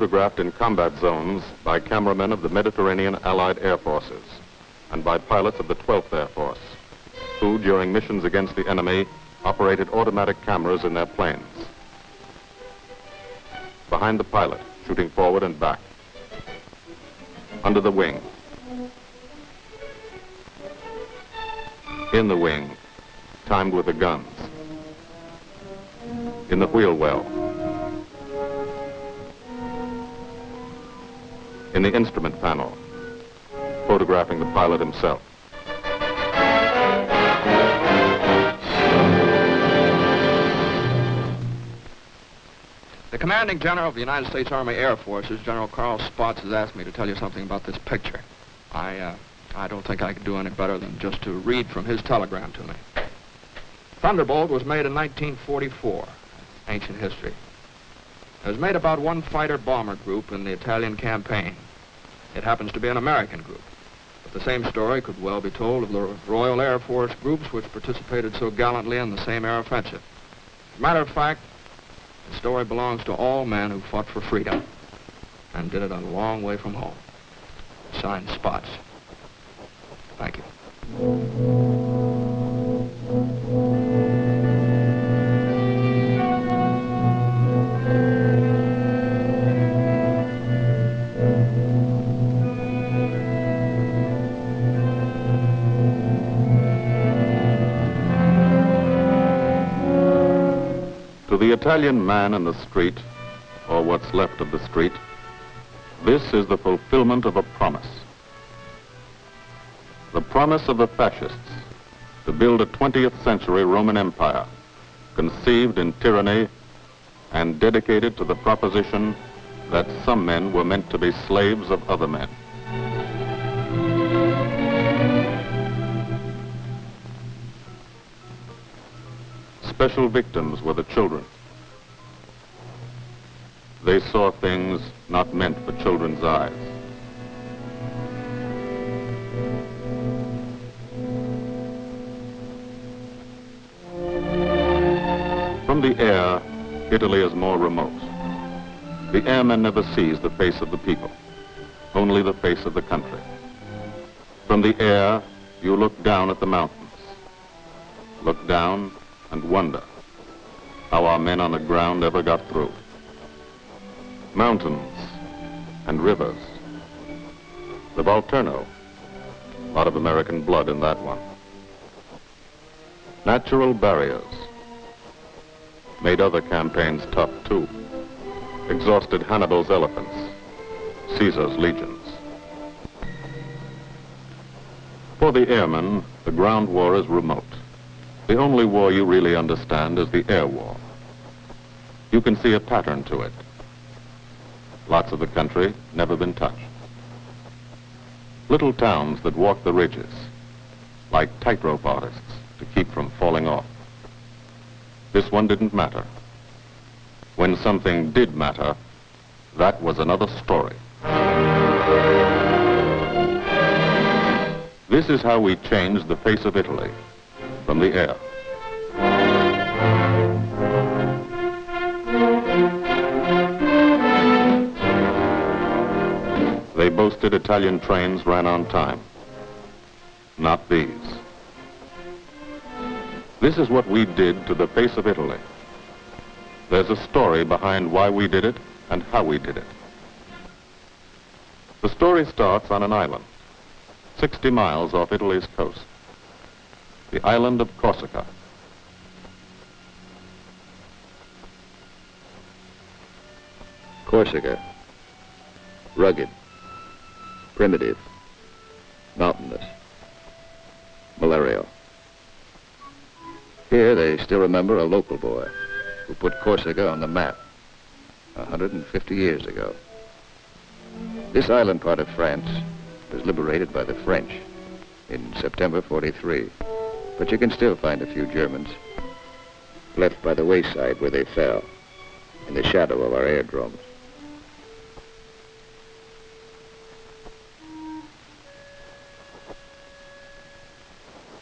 photographed in combat zones by cameramen of the Mediterranean Allied Air Forces and by pilots of the 12th Air Force, who, during missions against the enemy, operated automatic cameras in their planes. Behind the pilot, shooting forward and back. Under the wing. In the wing, timed with the guns. In the wheel well. In the instrument panel, photographing the pilot himself. The commanding general of the United States Army Air Forces, General Carl Spaatz, has asked me to tell you something about this picture. I, uh, I don't think I could do any better than just to read from his telegram to me. Thunderbolt was made in 1944, ancient history. It was made about one fighter bomber group in the Italian campaign. It happens to be an American group. But the same story could well be told of the Royal Air Force groups which participated so gallantly in the same air offensive. As a matter of fact, the story belongs to all men who fought for freedom and did it a long way from home. Signed Spaatz. Thank you. Italian man in the street, or what's left of the street, this is the fulfillment of a promise. The promise of the fascists to build a 20th century Roman Empire, conceived in tyranny and dedicated to the proposition that some men were meant to be slaves of other men. Special victims were the children. They saw things not meant for children's eyes. From the air, Italy is more remote. The airman never sees the face of the people, only the face of the country. From the air, you look down at the mountains. Look down and wonder how our men on the ground ever got through. Mountains and rivers. The Volturno. A lot of American blood in that one. Natural barriers. Made other campaigns tough, too. Exhausted Hannibal's elephants. Caesar's legions. For the airmen, the ground war is remote. The only war you really understand is the air war. You can see a pattern to it. Lots of the country never been touched. Little towns that walk the ridges, like tightrope artists to keep from falling off. This one didn't matter. When something did matter, that was another story. This is how we changed the face of Italy from the air. They boasted Italian trains ran on time. Not these. This is what we did to the face of Italy. There's a story behind why we did it and how we did it. The story starts on an island, 60 miles off Italy's coast, the island of Corsica. Corsica. Rugged. Primitive. Mountainous. Malarial. Here they still remember a local boy who put Corsica on the map 150 years ago. This island part of France was liberated by the French in September 43. But you can still find a few Germans left by the wayside where they fell in the shadow of our airdromes.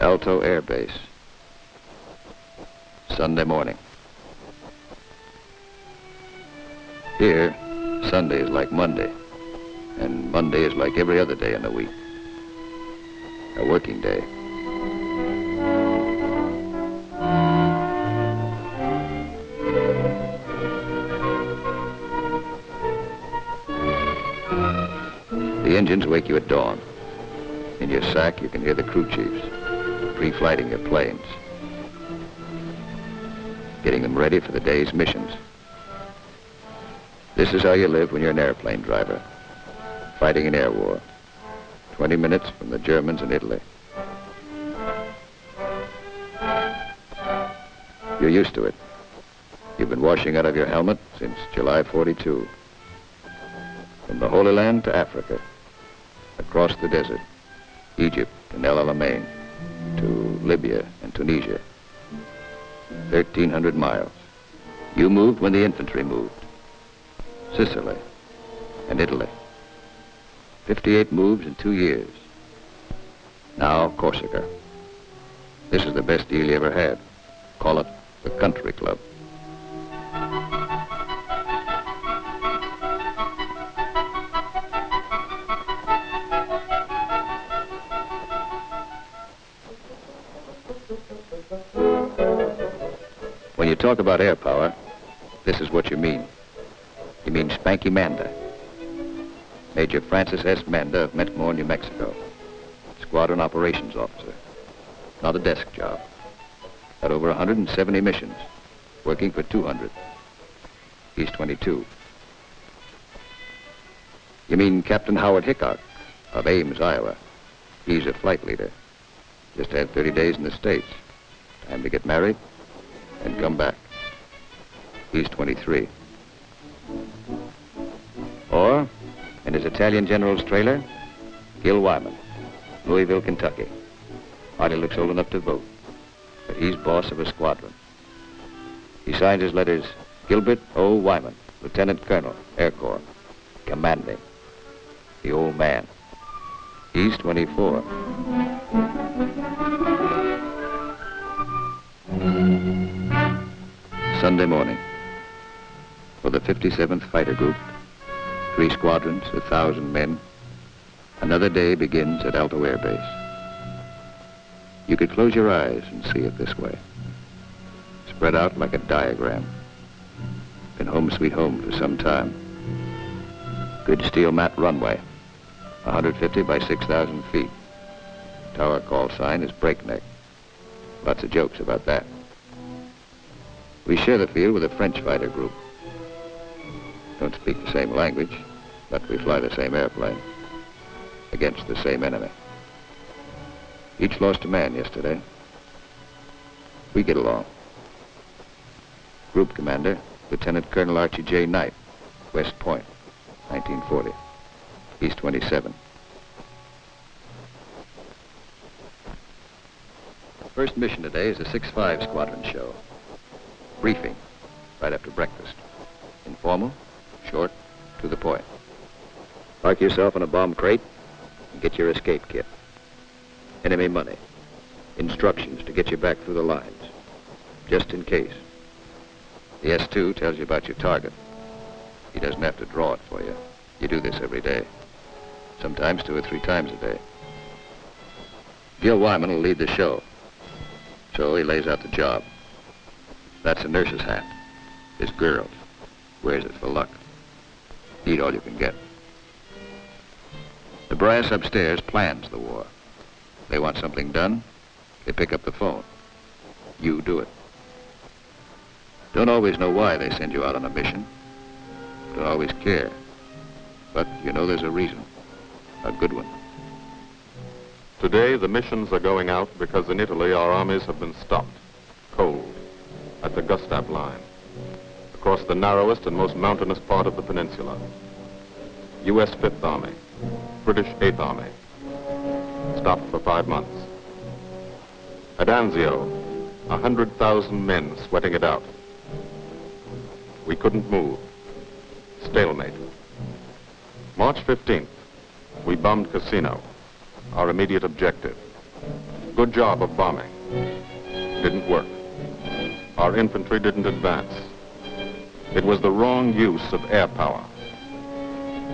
Alto Air Base. Sunday morning. Here, Sunday is like Monday, and Monday is like every other day in the week. A working day. The engines wake you at dawn. In your sack, you can hear the crew chiefs pre-flighting your planes, getting them ready for the day's missions. This is how you live when you're an airplane driver, fighting an air war, 20 minutes from the Germans in Italy. You're used to it. You've been washing out of your helmet since July 42. From the Holy Land to Africa, across the desert, Egypt and El Alamein, Libya and Tunisia. 1,300 miles. You moved when the infantry moved. Sicily and Italy. 58 moves in two years. Now Corsica. This is the best deal you ever had. Call it the country club. Talk about air power, this is what you mean. You mean Spanky Manda. Major Francis S. Manda of Mentmore, New Mexico. Squadron Operations Officer. Not a desk job. Had over 170 missions, working for 200. He's 22. You mean Captain Howard Hickok of Ames, Iowa. He's a flight leader. Just had 30 days in the States. Time to get married and come back. He's 23. Or, in his Italian general's trailer, Gil Wymond, Louisville, Kentucky. Hardly looks old enough to vote, but he's boss of a squadron. He signs his letters Gilbert O. Wymond, Lieutenant Colonel, Air Corps, commanding. The old man. He's 24. Sunday morning. For the 57th Fighter Group, three squadrons, a thousand men, another day begins at Alto Air Base. You could close your eyes and see it this way. Spread out like a diagram. Been home sweet home for some time. Good steel mat runway, 150 by 6,000 feet. Tower call sign is breakneck. Lots of jokes about that. We share the field with a French fighter group. Don't speak the same language, but we fly the same airplane against the same enemy. Each lost a man yesterday. We get along. Group commander, Lieutenant Colonel Archie J. Knight, West Point, 1940. He's 27. First mission today is a 6-5 squadron show. Briefing, right after breakfast. Informal, short, to the point. Park yourself in a bomb crate and get your escape kit. Enemy money. Instructions to get you back through the lines. Just in case. The S2 tells you about your target. He doesn't have to draw it for you. You do this every day. Sometimes two or three times a day. Gil Wymond will lead the show. So he lays out the job. That's a nurse's hat. His girl wears it for luck. Eat all you can get. The brass upstairs plans the war. They want something done, they pick up the phone. You do it. Don't always know why they send you out on a mission. Don't always care. But you know there's a reason. A good one. Today, the missions are going out because in Italy our armies have been stopped, cold, at the Gustav Line, across the narrowest and most mountainous part of the peninsula. U.S. Fifth Army, British Eighth Army, stopped for five months. At Anzio, a 100,000 men sweating it out. We couldn't move. Stalemate. March 15th, we bombed Cassino, our immediate objective. Good job of bombing. Didn't work. Our infantry didn't advance. It was the wrong use of air power.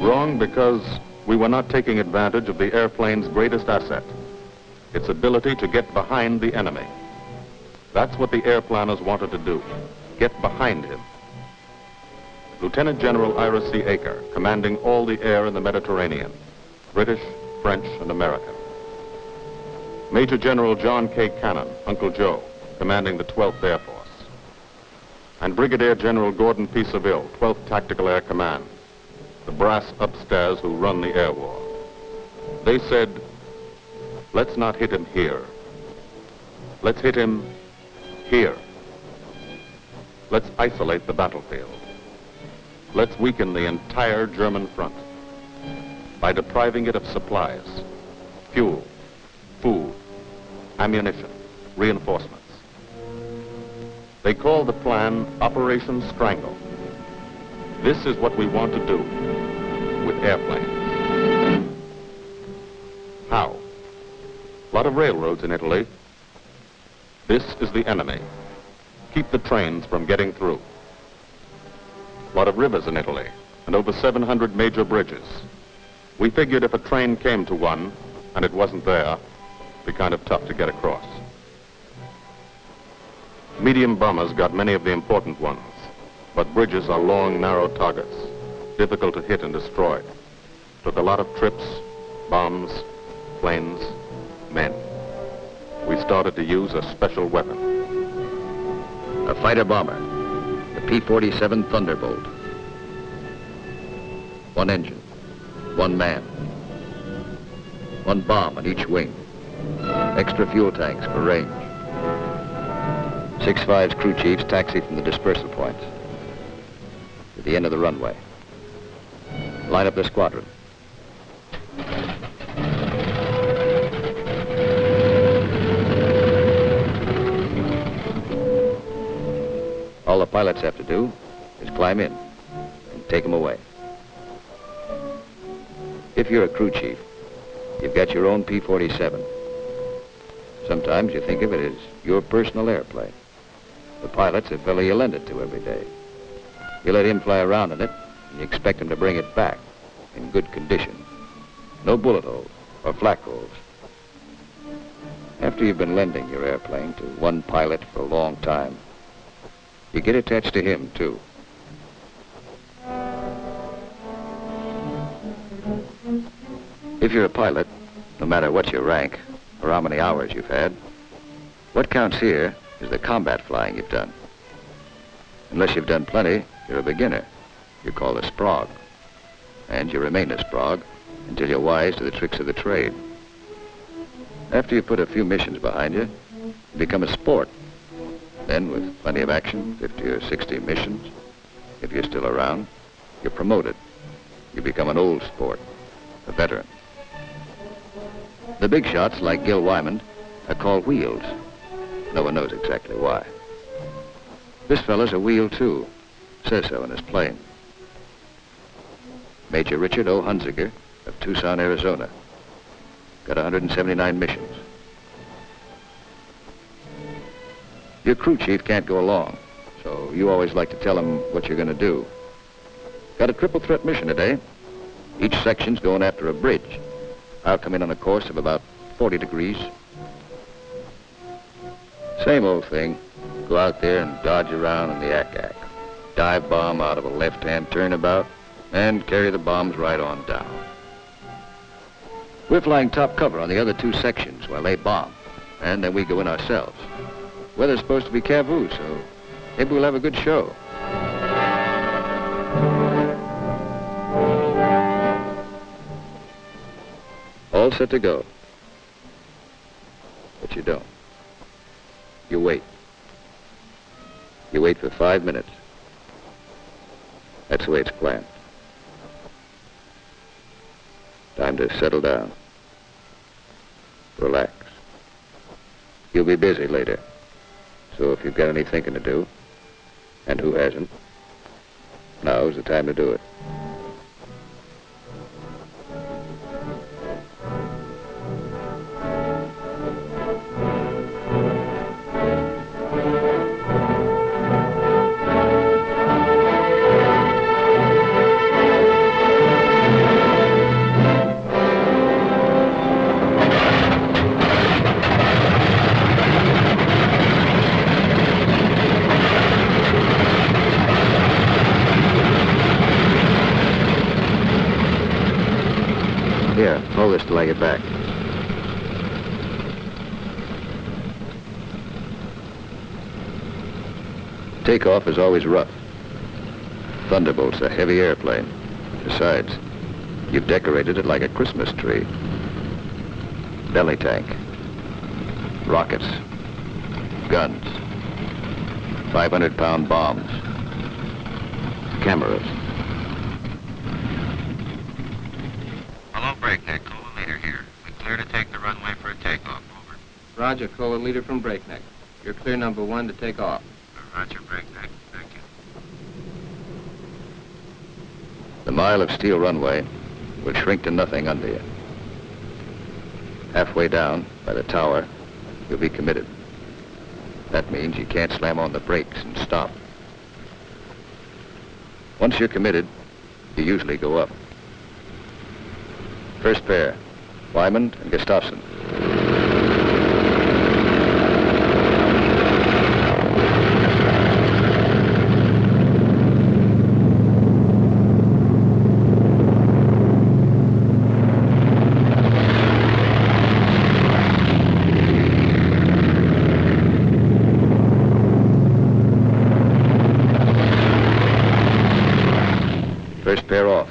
Wrong because we were not taking advantage of the airplane's greatest asset, its ability to get behind the enemy. That's what the air planners wanted to do, get behind him. Lieutenant General Ira C. Eaker, commanding all the air in the Mediterranean, British, French, and American. Major General John K. Cannon, Uncle Joe, commanding the 12th Air Force. And Brigadier General Gordon P. Saville, 12th Tactical Air Command, the brass upstairs who run the air war. They said, let's not hit him here. Let's hit him here. Let's isolate the battlefield. Let's weaken the entire German front by depriving it of supplies, fuel, food, ammunition, reinforcements. They call the plan Operation Strangle. This is what we want to do with airplanes. How? A lot of railroads in Italy. This is the enemy. Keep the trains from getting through. A lot of rivers in Italy, and over 700 major bridges. We figured if a train came to one, and it wasn't there, it'd be kind of tough to get across. Medium bombers got many of the important ones, but bridges are long, narrow targets, difficult to hit and destroy. Took a lot of trips, bombs, planes, men. We started to use a special weapon. A fighter bomber, the P-47 Thunderbolt. One engine, one man, one bomb on each wing, extra fuel tanks for range. Six Five's crew chiefs taxi from the dispersal points to the end of the runway. Line up the squadron. All the pilots have to do is climb in and take them away. If you're a crew chief, you've got your own P-47. Sometimes you think of it as your personal airplane. The pilot's a fellow you lend it to every day. You let him fly around in it, and you expect him to bring it back in good condition. No bullet holes or flak holes. After you've been lending your airplane to one pilot for a long time, you get attached to him, too. If you're a pilot, no matter what your rank or how many hours you've had, what counts here is the combat flying you've done. Unless you've done plenty, you're a beginner. You're called a sprog. And you remain a sprog until you're wise to the tricks of the trade. After you put a few missions behind you, you become a sport. Then, with plenty of action, 50 or 60 missions, if you're still around, you're promoted. You become an old sport, a veteran. The big shots, like Gil Wymond, are called wheels. No one knows exactly why. This fellow's a wheel, too. Says so in his plane. Major Richard O. Hunziker of Tucson, Arizona. Got 179 missions. Your crew chief can't go along, so you always like to tell him what you're going to do. Got a triple threat mission today. Each section's going after a bridge. I'll come in on a course of about 40 degrees. Same old thing. Go out there and dodge around in the ack-ack. Dive bomb out of a left-hand turnabout and carry the bombs right on down. We're flying top cover on the other two sections while they bomb, and then we go in ourselves. Weather's supposed to be CAVU, so maybe we'll have a good show. All set to go. But you don't. You wait. You wait for five minutes. That's the way it's planned. Time to settle down. Relax. You'll be busy later. So if you've got any thinking to do, and who hasn't, now's the time to do it. Here, hold this till I get back. Takeoff is always rough. Thunderbolt's a heavy airplane. Besides, you've decorated it like a Christmas tree. Belly tank. Rockets. Guns. 500-pound bombs. Cameras. Hello, Breakneck. Cola leader here. We clear to take the runway for a takeoff. Over. Roger, call Cola leader from Breakneck. You're clear number one to take off. Roger, Breakneck. Thank you. The mile of steel runway will shrink to nothing under you. Halfway down, by the tower, you'll be committed. That means you can't slam on the brakes and stop. Once you're committed, you usually go up. First pair, Wymond and Gustafson. First pair off.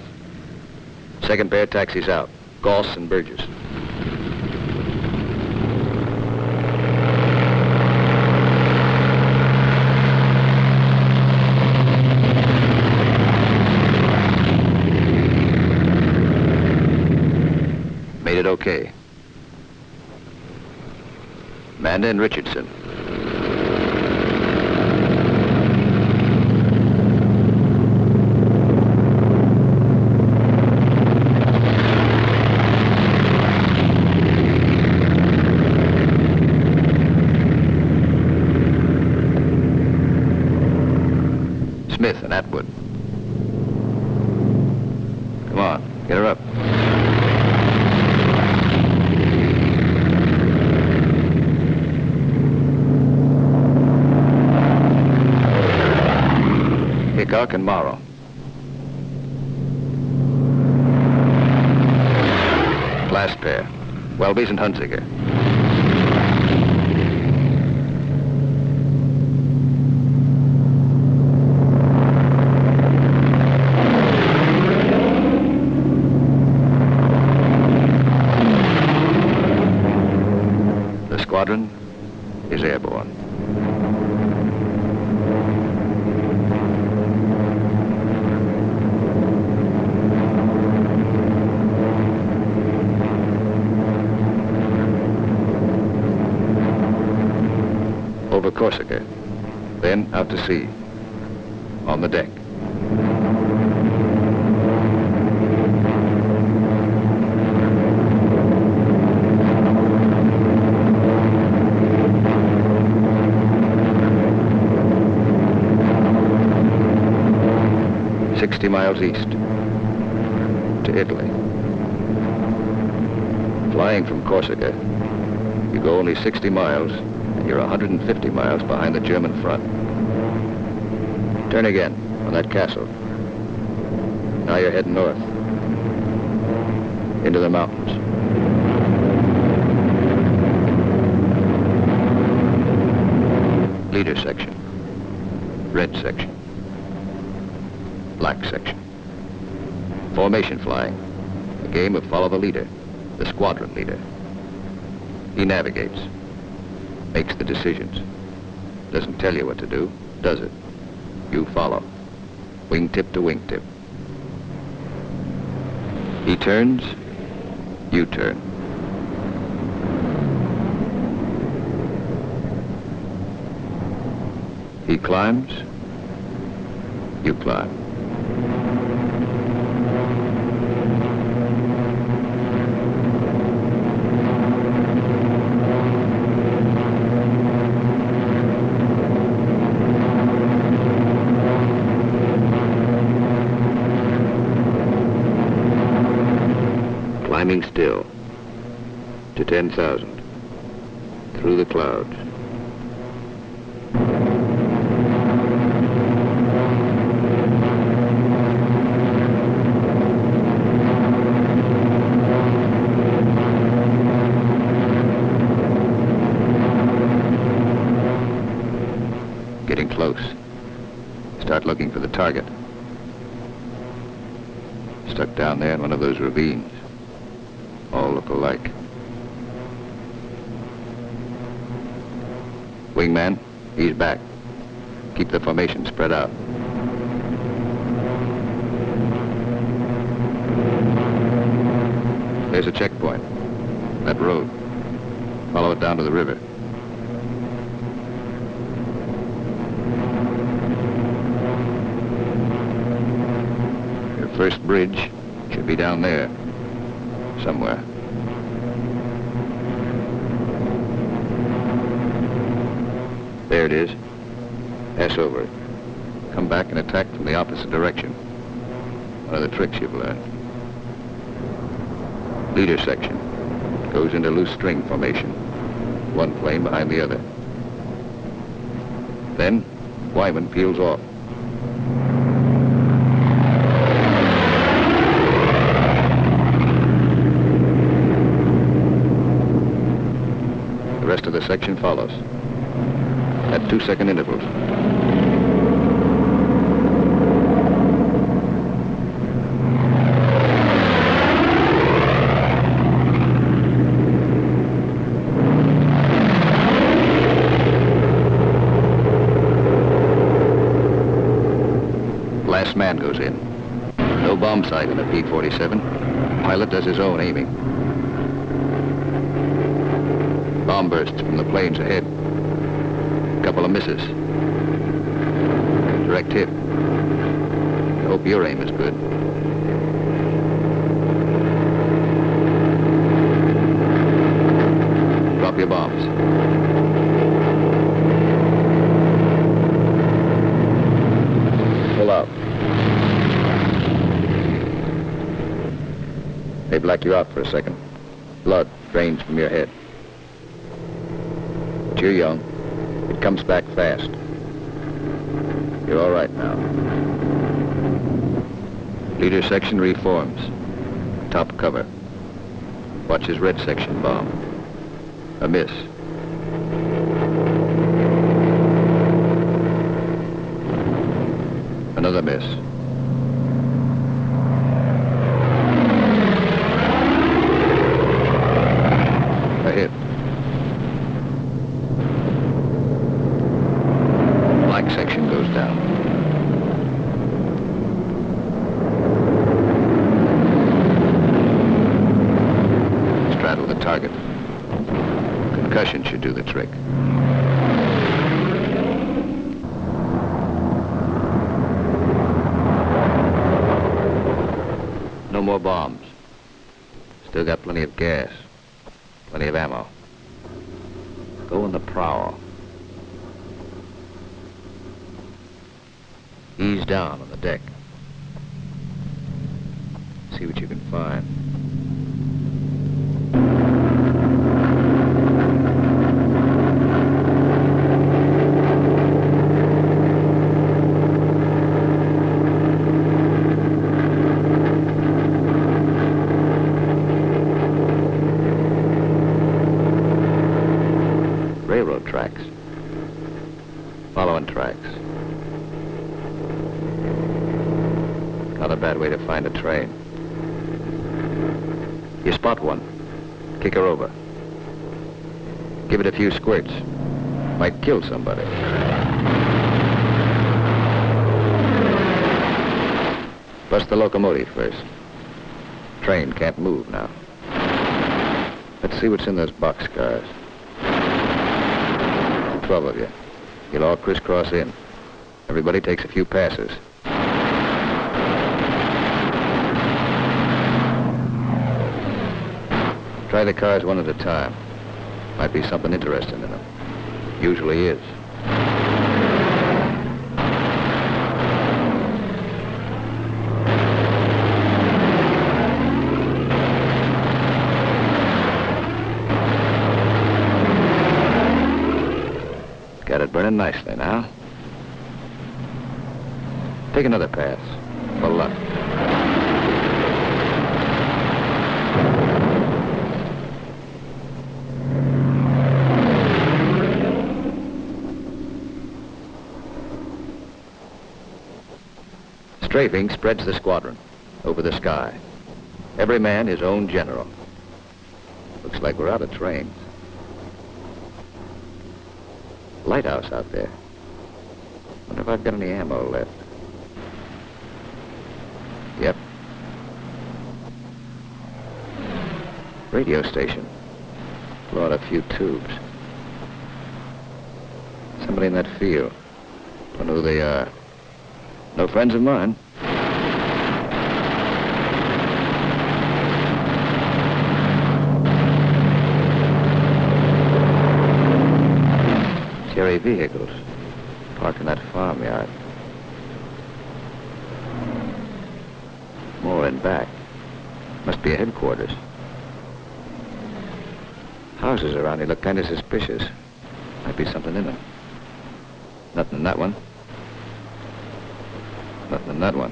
Second pair taxis out. Goss and Burgess. Made it okay. Manda and Richardson. Smith and Atwood. Come on, get her up. Hickok and Morrow. Last pair, And Hunziker. The squadron Corsica, then out to sea, on the deck. Sixty miles east to Italy. Flying from Corsica, you go only 60 miles, and you're 150 miles behind the German front. Turn again on that castle. Now you're heading north. Into the mountains. Leader section. Red section. Black section. Formation flying. A game of follow the leader, the squadron leader. He navigates, makes the decisions. Doesn't tell you what to do, does it? You follow. Wingtip to wingtip. He turns, you turn. He climbs, you climb. still to 10,000 through the clouds. Getting close. Start looking for the target. Stuck down there in one of those ravines. Look alike. Wingman, he's back. Keep the formation spread out. There's a checkpoint. That road. Follow it down to the river. Your first bridge should be down there. Somewhere. There it is. Pass over it. Come back and attack from the opposite direction. One of the tricks you've learned. Leader section. Goes into loose string formation. One plane behind the other. Then, Wymond peels off. The rest of the section follows. At two-second intervals. Last man goes in. No bomb sight in the P-47. Pilot does his own aiming. Bomb bursts from the planes ahead. Misses. Direct hit. I hope your aim is good. Drop your bombs. Pull out. They black you out for a second. Blood drains from your head. But you're young. It comes back fast. You're all right now. Leader section reforms. Top cover. Watch his red section bomb. A miss. Another miss. A hit. Black section down. Straddle the target. Concussion should do the trick. No more bombs. Still got plenty of gas. Plenty of ammo. Go on the prowl. Ease down on the deck. See what you can find. Railroad tracks. Following tracks. Not a bad way to find a train. Spot one. Kick her over. Give it a few squirts. Might kill somebody. Bust the locomotive first. Train can't move now. Let's see what's in those boxcars. Twelve of you. You'll all crisscross in. Everybody takes a few passes. Try the cars one at a time. Might be something interesting in them. Usually is. Got it burning nicely now. Take another pass. For luck. Strafing spreads the squadron over the sky. Every man his own general. Looks like we're out of trains. Lighthouse out there. Wonder if I've got any ammo left. Yep. Radio station. Blow out a few tubes. Somebody in that field. Don't know who they are. No friends of mine. Vehicles parked in that farmyard. More in back. Must be a headquarters. Houses around here look kind of suspicious. Might be something in them. Nothing in that one. Nothing in that one.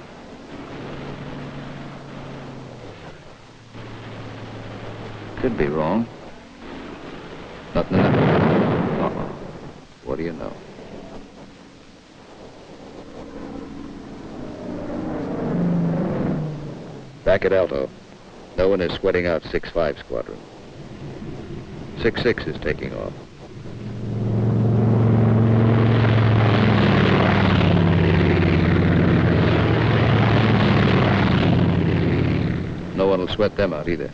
Could be wrong. Nothing in that one. What do you know? Back at Alto, no one is sweating out 6-5 squadron. 6-6 is taking off. No one will sweat them out either.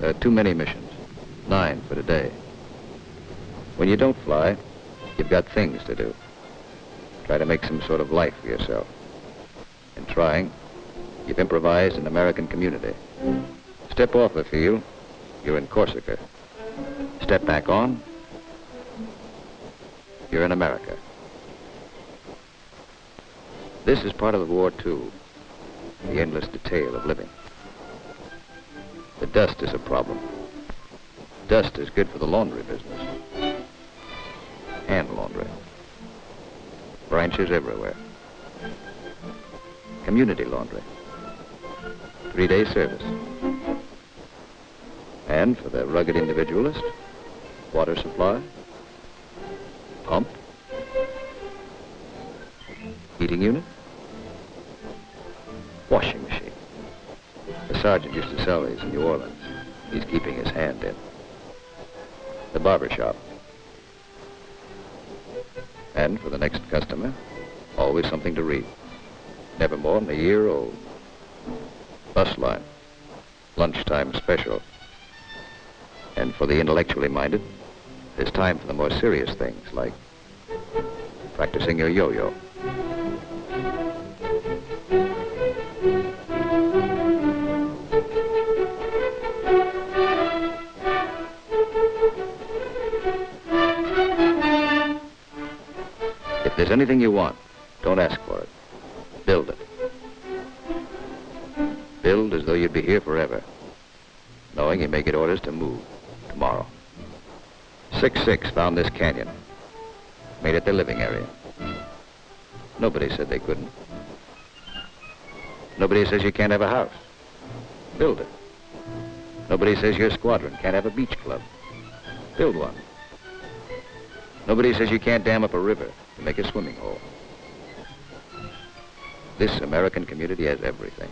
There are too many missions. Nine for today. When you don't fly, you've got things to do. Try to make some sort of life for yourself. In trying, you've improvised an American community. Step off the field, you're in Corsica. Step back on, you're in America. This is part of the war, too. The endless detail of living. The dust is a problem. Dust is good for the laundry business. Branches everywhere. Community laundry. Three-day service. And for the rugged individualist, water supply, pump, heating unit, washing machine. The sergeant used to sell these in New Orleans. He's keeping his hand in. The barber shop. And for the next customer, always something to read. Never more than a year old. Bus line. Lunchtime special. And for the intellectually minded, there's time for the more serious things like practicing your yo-yo. Anything you want, don't ask for it. Build it. Build as though you'd be here forever, knowing you may get orders to move tomorrow. 6-6 found this canyon. Made it their living area. Nobody said they couldn't. Nobody says you can't have a house. Build it. Nobody says your squadron can't have a beach club. Build one. Nobody says you can't dam up a river to make a swimming hole. This American community has everything.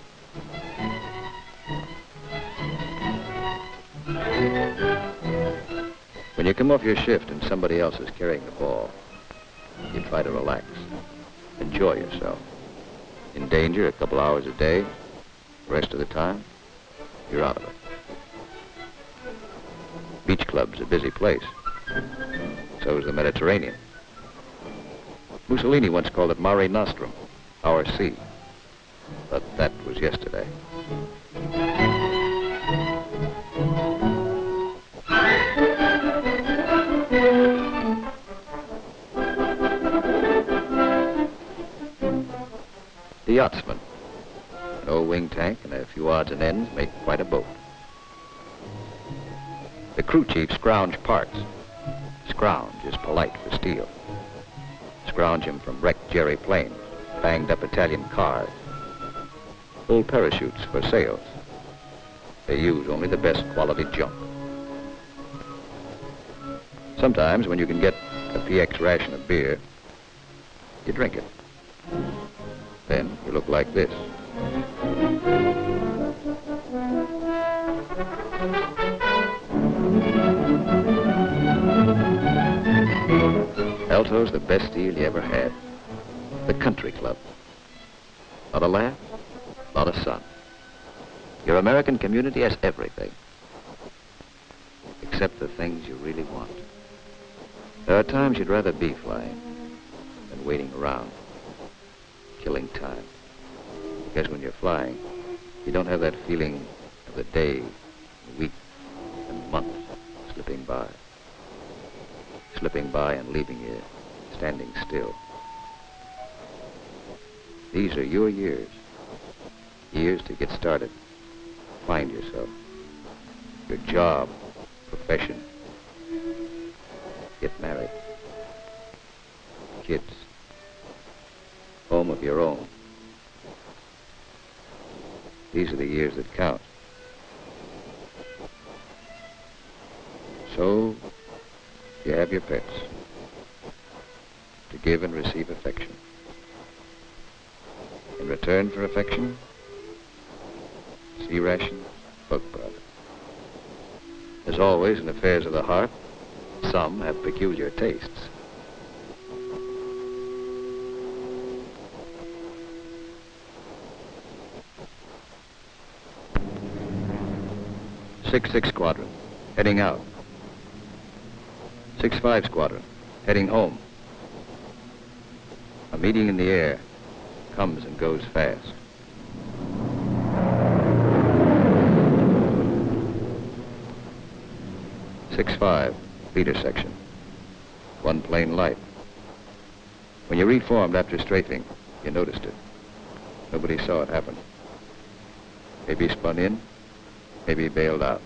When you come off your shift and somebody else is carrying the ball, you try to relax. Enjoy yourself. In danger a couple hours a day, the rest of the time, you're out of it. Beach club's a busy place. So is the Mediterranean. Mussolini once called it Mare Nostrum, our sea. But that was yesterday. The yachtsman. An old wing tank and a few odds and ends make quite a boat. The crew chief scrounge parts. Scrounge is polite for steel. Scrounge him from wrecked Jerry planes, banged up Italian cars, old parachutes for sails. They use only the best quality junk. Sometimes when you can get a PX ration of beer, you drink it. then you look like this. The best deal you ever had. The country club. Lot of laugh, lot of sun. Your American community has everything. Except the things you really want. There are times you'd rather be flying than waiting around, killing time. Because when you're flying, you don't have that feeling of the day, the week, and month slipping by. Slipping by and leaving you standing still. These are your years. Years to get started. Find yourself. Your job, profession. Get married. Kids. Home of your own. These are the years that count. So, you have your pets. Give and receive affection. In return for affection, C rations, bug product. As always in affairs of the heart, some have peculiar tastes. Six six squadron, heading out. Six five squadron, heading home. Meeting in the air comes and goes fast. Six five, leader section. One plane light. When you reformed after strafing, you noticed it. Nobody saw it happen. Maybe spun in, maybe bailed out.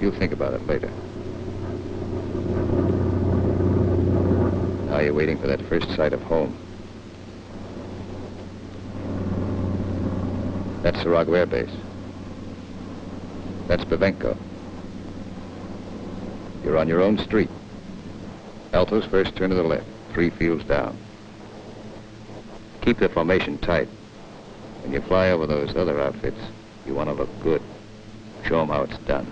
You'll think about it later. Now you're waiting for that first sight of home. That's Sarago Air Base. That's Bavenko. You're on your own street. Alto's first turn to the left, three fields down. Keep the formation tight. When you fly over those other outfits, you want to look good. Show them how it's done.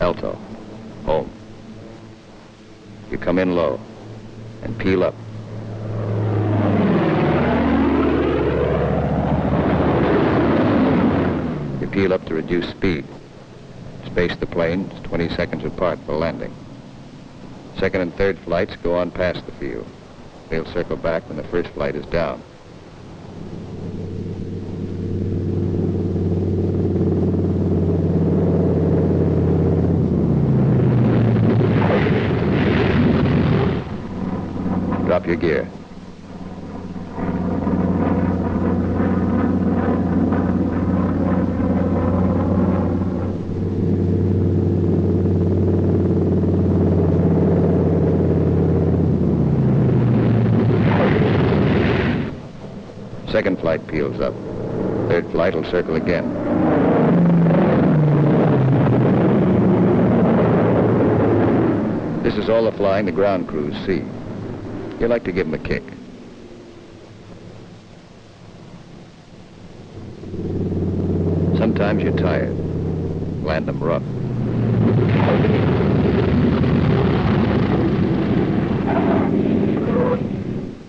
Alto, come in low and peel up. You peel up to reduce speed. Space the planes 20 seconds apart for landing. Second and third flights go on past the field. They'll circle back when the first flight is down. Your gear. Second flight peels up. Third flight will circle again. This is all the flying the ground crews see. You like to give them a kick. Sometimes you're tired. Land them rough.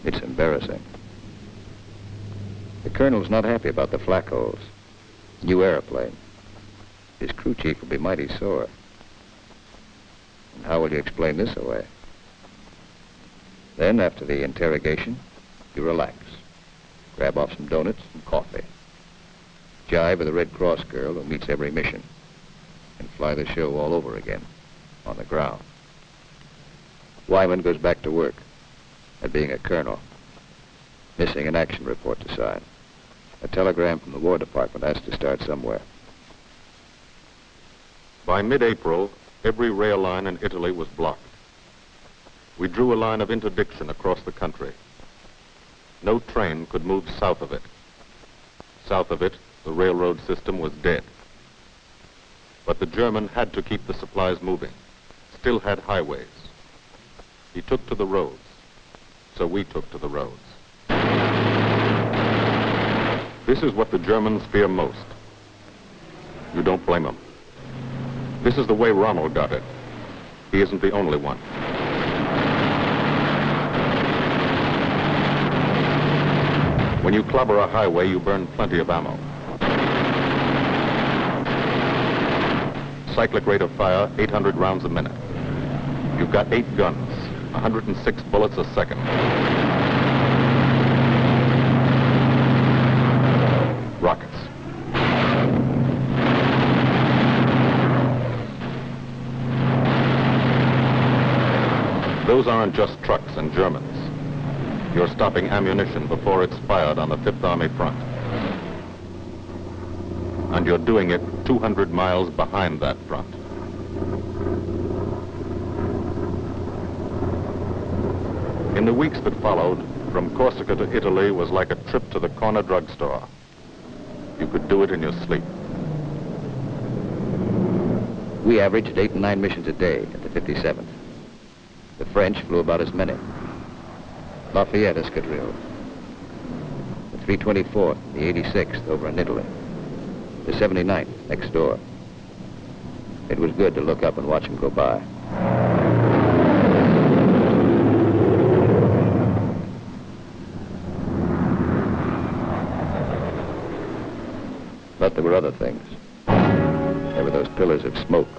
It's embarrassing. The colonel's not happy about the flak holes. New airplane. His crew chief will be mighty sore. And how will you explain this away? Then, after the interrogation, you relax. Grab off some donuts and coffee. Jive with a Red Cross girl who meets every mission. And fly the show all over again, on the ground. Wymond goes back to work, at being a colonel. Missing an action report to sign. A telegram from the War Department has to start somewhere. By mid-April, every rail line in Italy was blocked. We drew a line of interdiction across the country. No train could move south of it. South of it, the railroad system was dead. But the German had to keep the supplies moving. still had highways. He took to the roads, so we took to the roads. This is what the Germans fear most. You don't blame them. This is the way Rommel got it. He isn't the only one. When you clobber a highway, you burn plenty of ammo. Cyclic rate of fire, 800 rounds a minute. You've got eight guns, 106 bullets a second. Rockets. Those aren't just trucks and Germans. You're stopping ammunition before it's fired on the Fifth Army front. And you're doing it 200 miles behind that front. In the weeks that followed, from Corsica to Italy was like a trip to the corner drugstore. You could do it in your sleep. We averaged eight and nine missions a day at the 57th. The French flew about as many. Lafayette Escadrille. The 324th, the 86th over in Italy. The 79th next door. It was good to look up and watch them go by. But there were other things. There were those pillars of smoke.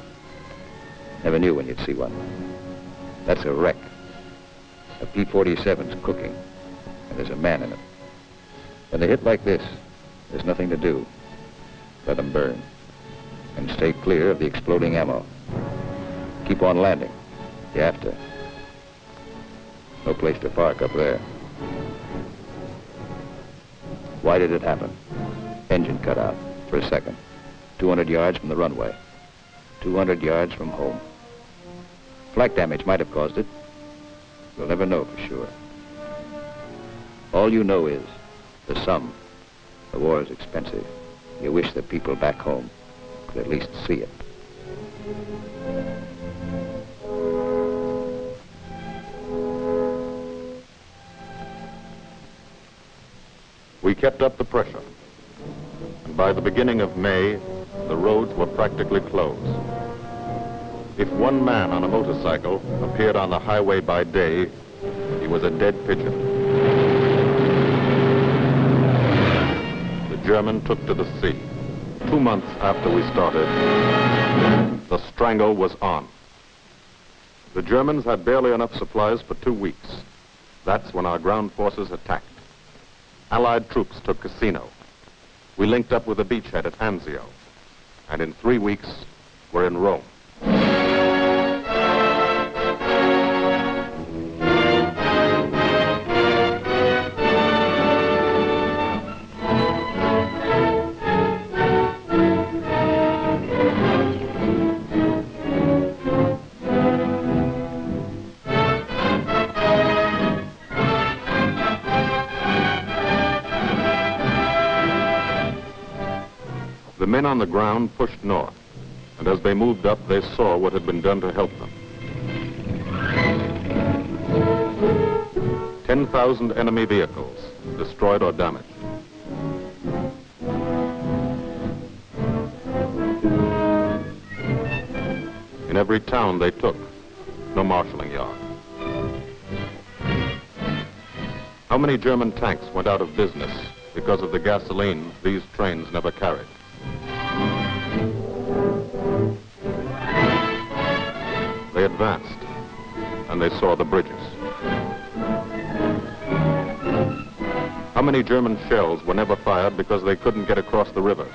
Never knew when you'd see one. That's a wreck. A P-47's cooking, and there's a man in it. When they hit like this, there's nothing to do. Let them burn. And stay clear of the exploding ammo. Keep on landing. You have to. No place to park up there. Why did it happen? Engine cut out for a second. 200 yards from the runway. 200 yards from home. Flak damage might have caused it. We'll never know for sure. All you know is the sum. The war is expensive. You wish the people back home could at least see it. We kept up the pressure. And by the beginning of May, the roads were practically closed. If one man on a motorcycle appeared on the highway by day, he was a dead pigeon. The German took to the sea. Two months after we started, the strangle was on. The Germans had barely enough supplies for two weeks. That's when our ground forces attacked. Allied troops took Cassino. We linked up with a beachhead at Anzio. And in three weeks, we're in Rome. On the ground pushed north, and as they moved up, they saw what had been done to help them. 10,000 enemy vehicles, destroyed or damaged. In every town they took, no marshaling yard. How many German tanks went out of business because of the gasoline these trains never carried? Advanced, and they saw the bridges. How many German shells were never fired because they couldn't get across the rivers?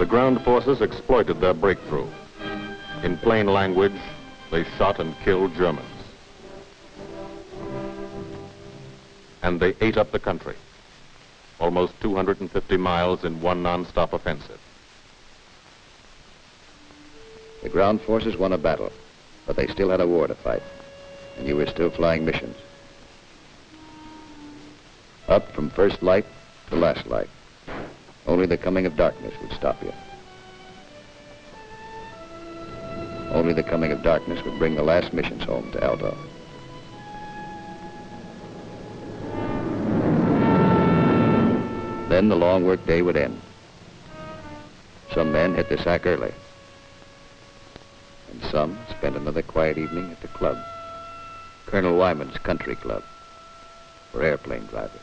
The ground forces exploited their breakthrough. In plain language, they shot and killed Germans. And they ate up the country. Almost 250 miles in one non-stop offensive. The ground forces won a battle, but they still had a war to fight, and you were still flying missions. Up from first light to last light. Only the coming of darkness would stop you. Only the coming of darkness would bring the last missions home to Alto. Then the long work day would end. Some men hit the sack early. And some spent another quiet evening at the club. Colonel Wymond's Country Club for airplane drivers.